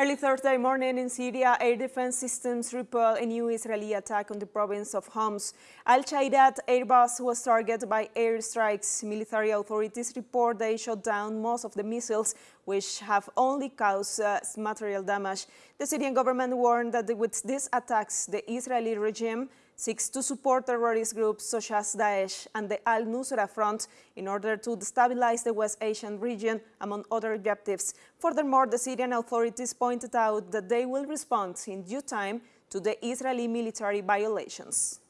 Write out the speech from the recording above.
Early Thursday morning in Syria, air defense systems repelled a new Israeli attack on the province of Homs. Al-Shairat airbase was targeted by airstrikes. Military authorities report they shot down most of the missiles, which have only caused uh, material damage. The Syrian government warned that with these attacks, the Israeli regime seeks to support terrorist groups such as Daesh and the Al-Nusra Front in order to destabilize the West Asian region, among other objectives. Furthermore, the Syrian authorities pointed out that they will respond in due time to the Israeli military violations.